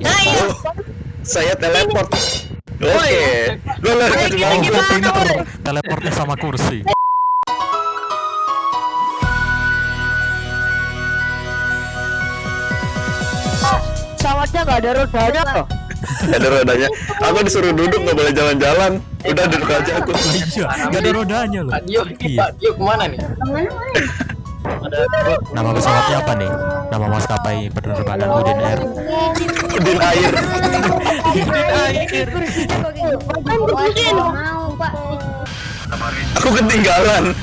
Nah, iya. Oh, saya teleport. Oke. Woy? teleportnya sama kursi Pesawatnya nggak ada rodanya loh. ada rodanya. Aku disuruh duduk nggak boleh jalan-jalan. Udah duduk aja aku. Lah iya nggak ada rodanya loh Dio, iya Pak Dio ke mana nih? nama pesawatnya apa nih nama maskapai penerbangan Udin Air Udin air. mau pak Aku ketinggalan.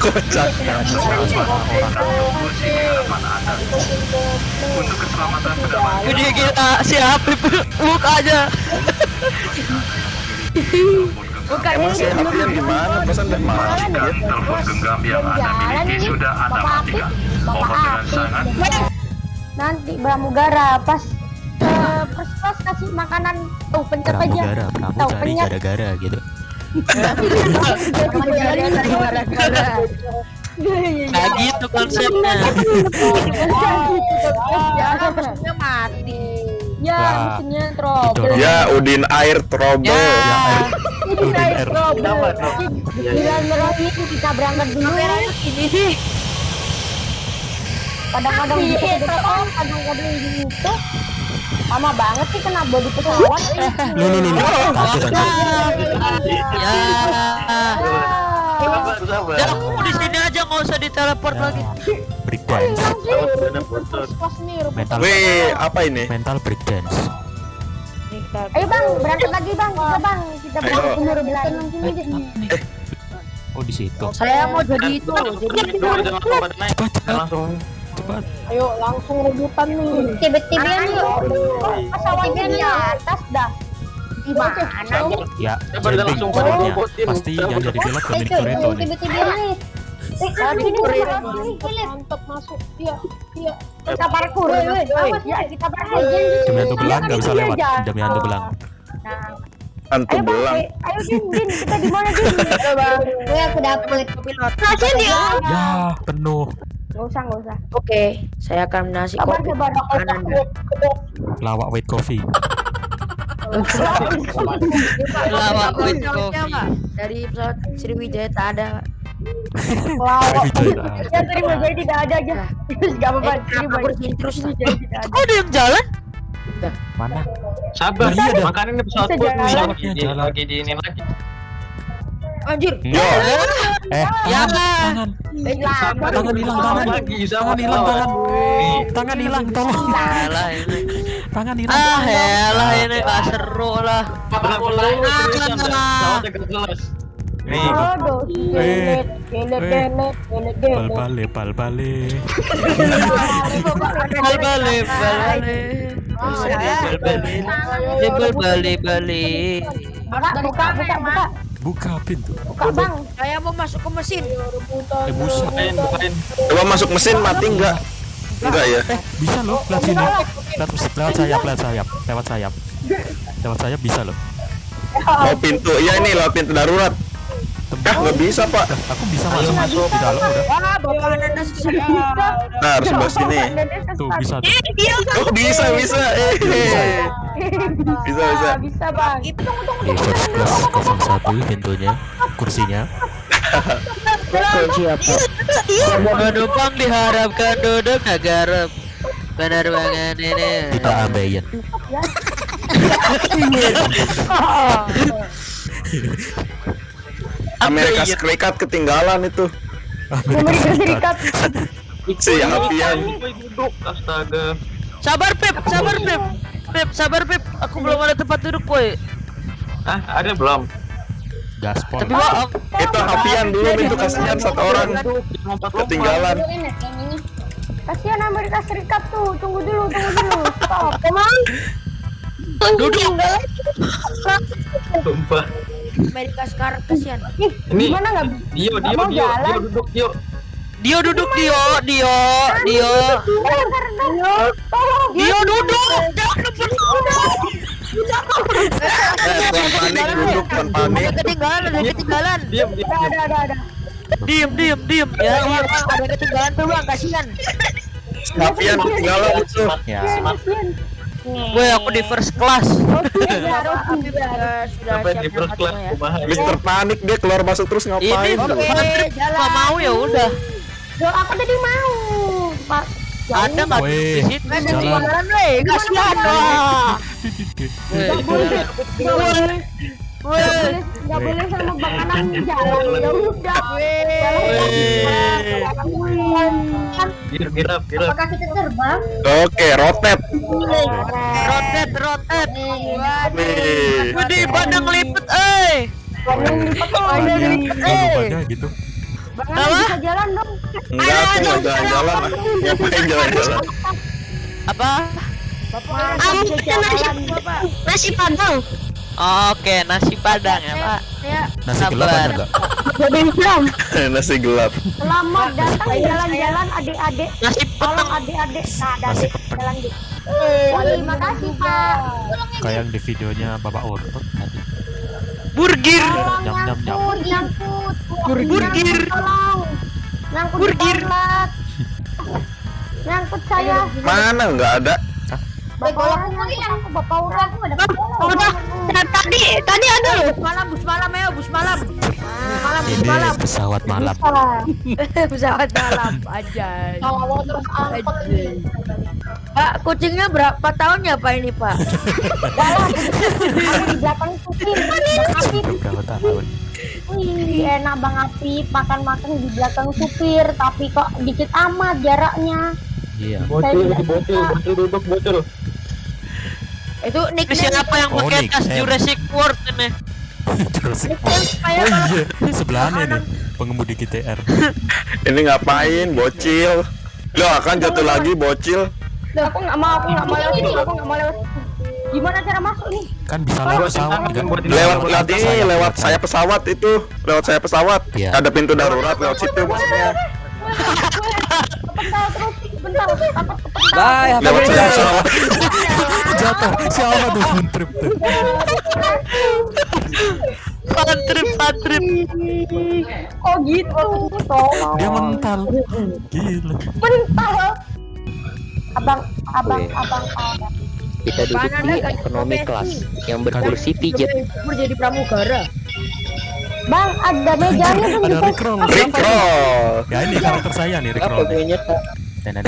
Kocak. Ini kita si Habib mukanya. Bukan Emang si Hafian gimana? Pesan udah mati dia. telepon genggam yang Anda miliki sudah Anda matikan. Mohon dengan sangat. Nanti pramugara pas eh, pas pas kasih makanan. Tuh pencet aja. Pramugara kamu Tahu, cari gara-gara gitu. Nah gitu konsepnya. mesinnya mati. Ya mesinnya trouble. Ya Udin air trouble. Ya. Udin Air Bilang merah itu kita berangkat dulu. Ini kadang-kadang gitu kadang-kadang kadang-kadang gitu. Lama banget sih kena bodi pesawat. Lu lu lu lu. kaget aja ya. Ya aku di sini aja nggak usah diteleport lagi. breakdance nih mental Wih, apa ini? mental breakdance ayo bang berangkat lagi bang. Kita bang kita berangkat bener bener langsung aja oh di situ. Saya mau jadi itu. Jadi jangan langsung. Cepat. Ayo langsung rebutan nih. Tiba-tiba yuk. Pesawatnya di atas dah. Di mana? Ya Coba jumping langsung pada pasti yang jadi pilot Dominic Toretto nih. tiba-tiba nih mantap masuk. Iya iya. Kita parkur ya kita parkur jam yang belang nggak bisa lewat. jam yang belang Hantu ayo bang. belang. ayo din din. Kita di mana din? Bang. Gue aku dapet pilot kasih dia ya penuh. Nggak usah nggak usah. Oke, saya akan nasi kopi sabar. Kanan. lawak white coffee. Lawak with coffee. dari pesawat Sriwijaya tak ada Sriwijaya. Ya terima jadi tidak ada aja. Terus gak apa-apa. Eh, Terima terus jadi tidak ada. Kok ada yang jalan? mana Sabar. Nah, iya. Makanya ini pesawat lagi di Jalan. lagi di ini lagi. anjir eh Ya. tangan. Tangan hilang, tangan. lagi. tangan hilang tangan tangan hilang tolong Elah ini. tangan hilang Ah, ini gak seru lah. Pelan-pelan seriusan dah. Nih. Aduh, Eh. bale bale. Buka, buka, buka, buka, buka pintu buka bang. saya mau masuk ke mesin eh busa Bukain, bukain. coba masuk mesin mati enggak? Enggak ya? eh bisa loh lewat sini lewat, lewat sayap lewat sayap lewat sayap lewat sayap bisa loh Mau pintu. Iya ini lewat pintu darurat. Kah nggak bisa pak? Aku bisa masuk masuk di dalam udah. Wah bapak ananas Nah harus sebelah sini. tuh bisa tuh. Oh bisa bisa. Eh, bisa. bisa. Bisa bang. Itu tunggu, tunggu, first class 01 pintunya kursinya. Penumpang diharapkan duduk agar penerbangan ini. kita ambeien Amerika Serikat ketinggalan itu. Amerika Serikat. Si duduk. Astaga. Sabar Pip, sabar Pip. Pip, sabar Pip. Aku belum ada tempat duduk, boy. Ah, ada belum? gaspol Tapi bohong. Itu Hafian dulu itu kasihan satu orang ketinggalan. Kasihan Amerika Serikat tuh. Tunggu dulu, tunggu dulu. Stop. Emang? Duduk. Sumpah. Amerika sekarang kasihan Ih, Ini gimana nggak? Dio, Dio, mau Dio, jalan? Dio duduk, Dio. Dio duduk Dio, Dio, Dio. Tolong. Dio duduk. Jangan duduk. Eh, bukan panik duduk, bukan panik. ada ketinggalan ada ketinggalan Diam, diam, Ada, diam. ada, ada, ada. Diem, diem, diem. ya Ya, iya iya. bang ada ketinggalan tuh bang kasihan Sapian ketinggalan itu. Ya. Woi, aku di first class. Sudah Sampai di first class ya. ya. Mister panik dia keluar masuk terus Ini ngapain? Patrick jalan. nggak mau ya udah. Loh, aku tadi mau. Pak. Ada nggak di situ? Jalan. Kasihan boleh. Boleh. Nggak boleh sama Bang Anang jalan. Ya udah. Apakah kita terbang? Oke, rotet. rotet rotet. Gede badang lipet, eh. Gitu. Bang Anang bisa jalan dong. Enggak, aku nggak jalan-jalan. Ngapain jalan-jalan? Apa? Nasi padang. Oke, nasi padang ya, Pak. Ya, Nasi gelap ada nggak? Jadi Islam. Nasi gelap. Selamat datang jalan-jalan adik-adik. Nasi Tolong adik-adik. Nah, Nasi jalan di. Wah, terima kasih Pak. Kayak yang di videonya Bapak Otot tadi. Burgir. Nyam, nyam, nyam. nyangkut. Burgir. Tolong. Nyangkut Burgir. Nyangkut saya. Mana nggak ada? Bapak aku nyangkut, Bapak udah aku ada. Udah. Tadi tadi ada loh. bus malam, bus malam ya, bus malam. Malam, bus malam. pesawat malam. Pesawat malam aja. Pak, kucingnya berapa tahun ya Pak ini Pak? Di belakang Apip. Berapa tahun? Wih, enak Bang Apip makan-makan di belakang supir, tapi kok dikit amat jaraknya. Iya. Bocil, bocil, bocil duduk, bocil. Itu Ini nickname siapa yang Oh, pakai Nick, tas. Jurassic World ini? Nickname supaya Oh kalau iya, sebelahnya nih pengemudi GTR. Ini ngapain? Bocil. Lo akan jatuh lagi bocil. Loh, aku nggak mau, aku nggak mau lewat aku nggak mau lewat. Gimana cara masuk nih? Kan bisa lewat pesawat enggak? Lewat lewat ini, lewat saya pesawat itu, lewat saya pesawat. Iya. Ada pintu darurat lewat situ maksudnya. Kepental terus, kepental, takut kepental. Bye, Lewat saya pesawat. Jatuh. Siapa tuh fun trip tuh? Patrip, patrip. Oh gitu, tolong. Dia mental. Gila. Mental. Abang, abang, abang, abang. Kita duduk Mana di ekonomi kelas yang berkursi pijet. jadi pramugara. Bang, ada mejanya tuh Ada. Rickroll. Rickroll. Ya ini karakter saya nih Apa Rickroll. nih. Nah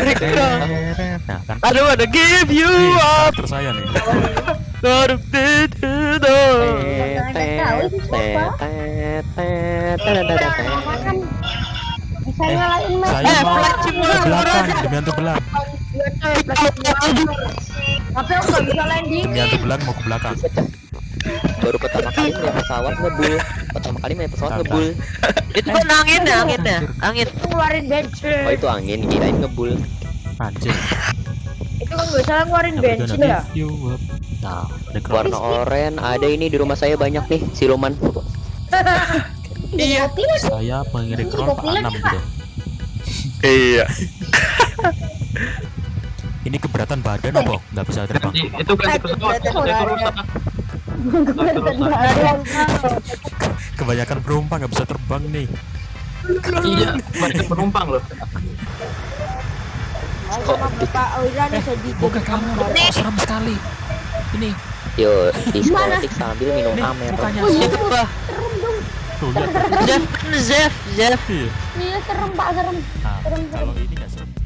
kan. Aduh, ada give you up. saya nih. Doruk, du, du, du. Makan. Bisa nyalain mes. Saya Eh, mau flight ke simulator belakang aja. demi hantu belang. Tapi aku nggak bisa landing. Demi hantu belang mau ke belakang. Baru pertama kali pesawat ngebul. Pertama kali naik pesawat ngebul. Itu kan angin ya, anginnya. Angin. Ngeluarin bensin. Oh itu angin, kirain ngebul. Anjir. Itu kan nggak salah ngeluarin bensin ya. Nah. Warna oranye ada ini di rumah saya banyak nih siluman. Iya. Saya pengen Rickroll Pak Anam gitu. Iya. Ini keberatan badan apa? Nggak bisa terbang. Itu kan di pesawat, itu rusak. Kebanyakan penumpang nggak bisa terbang nih. Iya, banyak penumpang loh. Sedih. Buka kamu, oh, serem sekali. Ini Yo, diskotik sambil minum amer. mukanya Siapa? tuh lihat. Zef, Zef, Zef. Iya. Iya serem pak serem. Nah, kalau ini nggak serem.